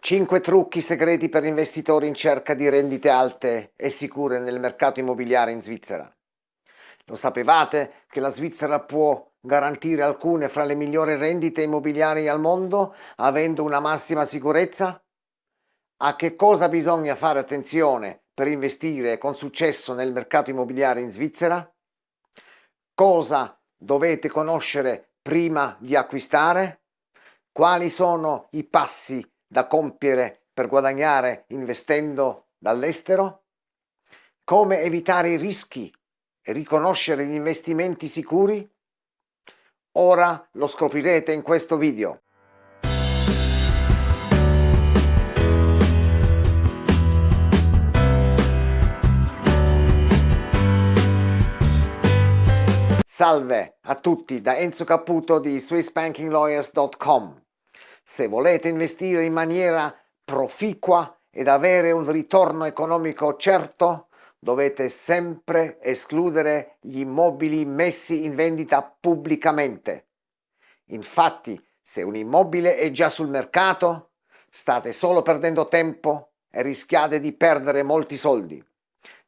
5 trucchi segreti per investitori in cerca di rendite alte e sicure nel mercato immobiliare in Svizzera. Lo sapevate che la Svizzera può garantire alcune fra le migliori rendite immobiliari al mondo avendo una massima sicurezza? A che cosa bisogna fare attenzione per investire con successo nel mercato immobiliare in Svizzera? Cosa dovete conoscere prima di acquistare? Quali sono i passi da compiere per guadagnare investendo dall'estero? Come evitare i rischi e riconoscere gli investimenti sicuri? Ora lo scoprirete in questo video. Salve a tutti da Enzo Caputo di SwissBankingLawyers.com. Se volete investire in maniera proficua ed avere un ritorno economico certo, dovete sempre escludere gli immobili messi in vendita pubblicamente. Infatti, se un immobile è già sul mercato, state solo perdendo tempo e rischiate di perdere molti soldi.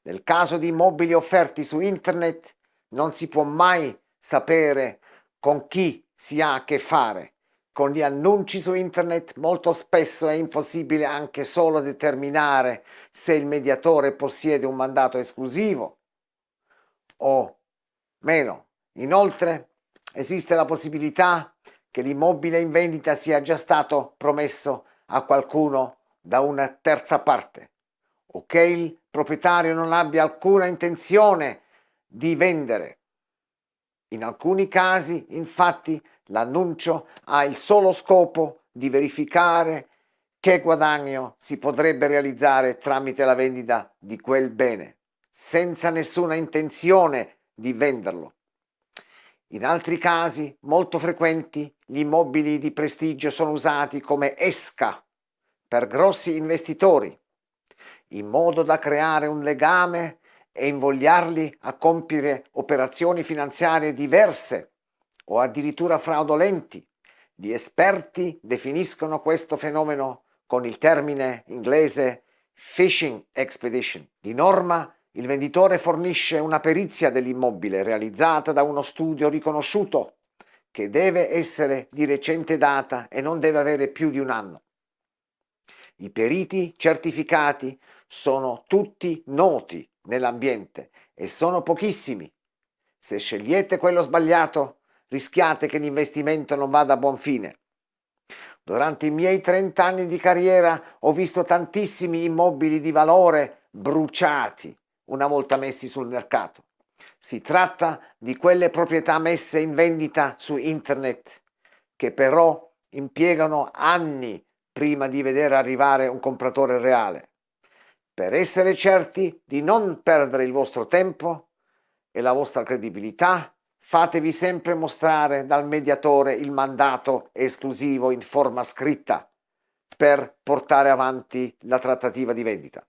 Nel caso di immobili offerti su internet non si può mai sapere con chi si ha a che fare con gli annunci su internet molto spesso è impossibile anche solo determinare se il mediatore possiede un mandato esclusivo o meno. Inoltre esiste la possibilità che l'immobile in vendita sia già stato promesso a qualcuno da una terza parte o che il proprietario non abbia alcuna intenzione di vendere. In alcuni casi, infatti, L'annuncio ha il solo scopo di verificare che guadagno si potrebbe realizzare tramite la vendita di quel bene, senza nessuna intenzione di venderlo. In altri casi, molto frequenti, gli immobili di prestigio sono usati come esca per grossi investitori, in modo da creare un legame e invogliarli a compiere operazioni finanziarie diverse o addirittura fraudolenti. Gli esperti definiscono questo fenomeno con il termine inglese phishing expedition. Di norma il venditore fornisce una perizia dell'immobile realizzata da uno studio riconosciuto che deve essere di recente data e non deve avere più di un anno. I periti certificati sono tutti noti nell'ambiente e sono pochissimi. Se scegliete quello sbagliato rischiate che l'investimento non vada a buon fine. Durante i miei 30 anni di carriera ho visto tantissimi immobili di valore bruciati una volta messi sul mercato. Si tratta di quelle proprietà messe in vendita su internet che però impiegano anni prima di vedere arrivare un compratore reale. Per essere certi di non perdere il vostro tempo e la vostra credibilità, fatevi sempre mostrare dal mediatore il mandato esclusivo in forma scritta per portare avanti la trattativa di vendita.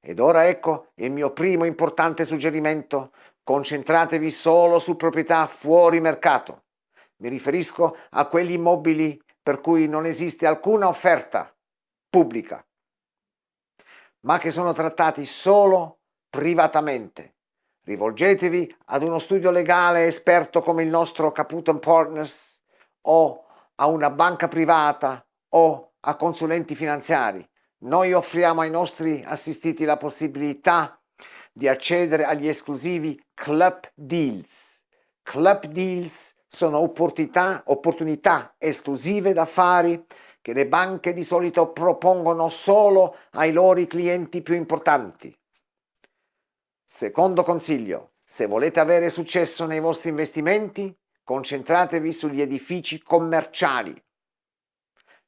Ed ora ecco il mio primo importante suggerimento, concentratevi solo su proprietà fuori mercato. Mi riferisco a quegli immobili per cui non esiste alcuna offerta pubblica, ma che sono trattati solo privatamente Rivolgetevi ad uno studio legale esperto come il nostro Caputo Partners o a una banca privata o a consulenti finanziari. Noi offriamo ai nostri assistiti la possibilità di accedere agli esclusivi Club Deals. Club Deals sono opportunità, opportunità esclusive d'affari che le banche di solito propongono solo ai loro clienti più importanti. Secondo consiglio, se volete avere successo nei vostri investimenti, concentratevi sugli edifici commerciali,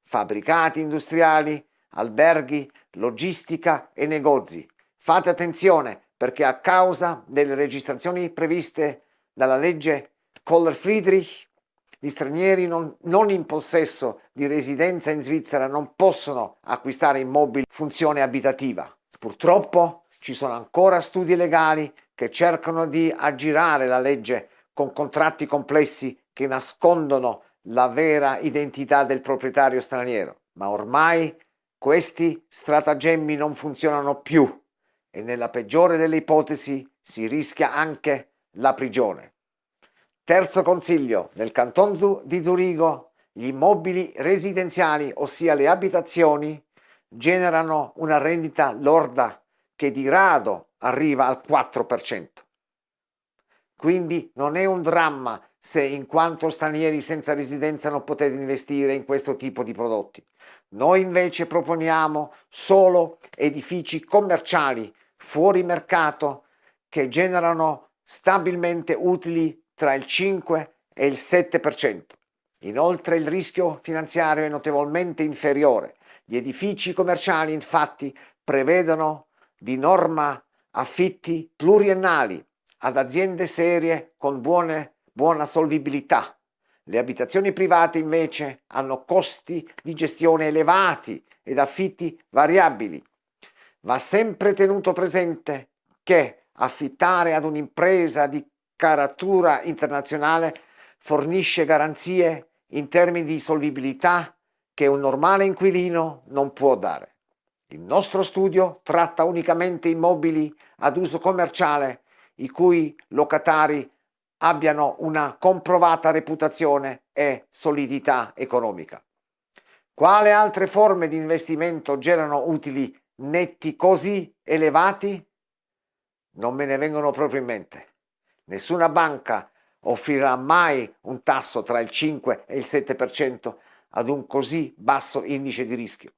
fabbricati industriali, alberghi, logistica e negozi. Fate attenzione perché a causa delle registrazioni previste dalla legge Kohler-Friedrich, gli stranieri non, non, in possesso di residenza in Svizzera non possono acquistare immobili funzione abitativa. Purtroppo ci sono ancora studi legali che cercano di aggirare la legge con contratti complessi che nascondono la vera identità del proprietario straniero. ma ormai questi stratagemmi non funzionano più e nella peggiore delle ipotesi si rischia anche la prigione. Terzo consiglio, nel canton di Zurigo gli immobili residenziali, ossia le abitazioni, generano una rendita lorda che di rado arriva al 4%. Quindi non è un dramma se in quanto stranieri senza residenza non potete investire in questo tipo di prodotti. Noi invece proponiamo solo edifici commerciali fuori mercato che generano stabilmente utili tra il 5 e il 7%. Inoltre il rischio finanziario è notevolmente inferiore. Gli edifici commerciali infatti prevedono di norma affitti pluriennali ad aziende serie con buone, buona solvibilità. Le abitazioni private invece hanno costi di gestione elevati ed affitti variabili. Va sempre tenuto presente che affittare ad un'impresa di caratura internazionale fornisce garanzie in termini di solvibilità che un normale inquilino non può dare. Il nostro studio tratta unicamente immobili ad uso commerciale i cui locatari abbiano una comprovata reputazione e solidità economica. Quale altre forme di investimento generano utili netti così elevati? Non me ne vengono proprio in mente. Nessuna banca offrirà mai un tasso tra il 5 e il 7% ad un così basso indice di rischio.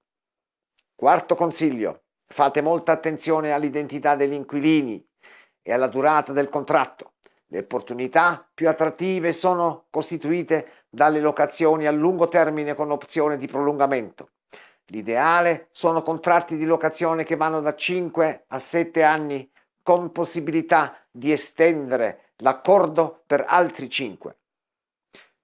Quarto consiglio, fate molta attenzione all'identità degli inquilini e alla durata del contratto. Le opportunità più attrattive sono costituite dalle locazioni a lungo termine con opzione di prolungamento. L'ideale sono contratti di locazione che vanno da 5 a 7 anni con possibilità di estendere l'accordo per altri 5.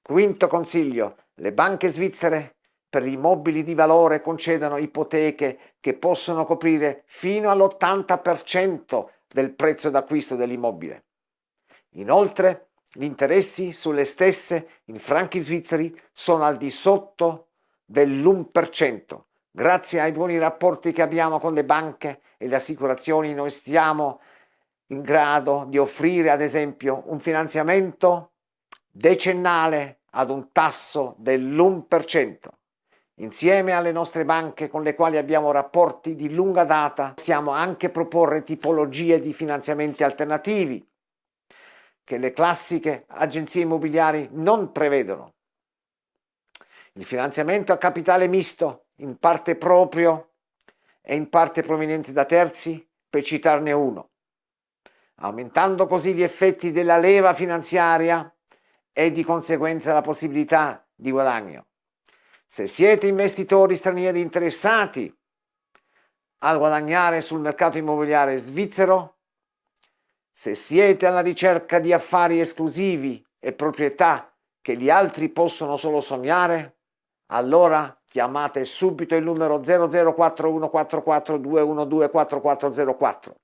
Quinto consiglio, le banche svizzere per gli immobili di valore concedono ipoteche che possono coprire fino all'80% del prezzo d'acquisto dell'immobile. Inoltre, gli interessi sulle stesse in franchi svizzeri sono al di sotto dell'1%. Grazie ai buoni rapporti che abbiamo con le banche e le assicurazioni noi stiamo in grado di offrire ad esempio un finanziamento decennale ad un tasso dell'1%. Insieme alle nostre banche con le quali abbiamo rapporti di lunga data possiamo anche proporre tipologie di finanziamenti alternativi che le classiche agenzie immobiliari non prevedono. Il finanziamento a capitale misto, in parte proprio e in parte proveniente da terzi, per citarne uno aumentando così gli effetti della leva finanziaria e di conseguenza la possibilità di guadagno. Se siete investitori stranieri interessati a guadagnare sul mercato immobiliare svizzero, se siete alla ricerca di affari esclusivi e proprietà che gli altri possono solo sognare, allora chiamate subito il numero 004144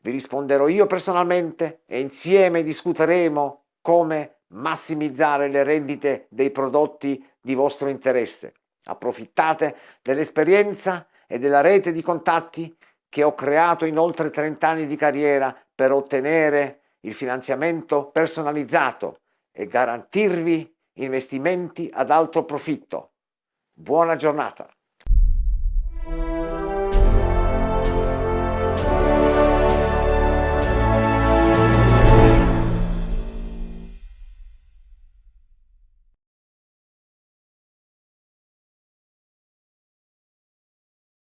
vi risponderò io personalmente e insieme discuteremo come massimizzare le rendite dei prodotti di vostro interesse. Approfittate dell'esperienza e della rete di contatti che ho creato in oltre 30 anni di carriera per ottenere il finanziamento personalizzato e garantirvi investimenti ad alto profitto. Buona giornata!